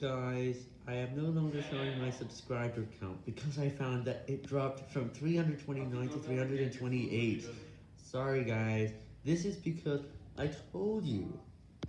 Guys, I am no longer showing my subscriber count because I found that it dropped from 329 to 328. Sorry guys, this is because I told you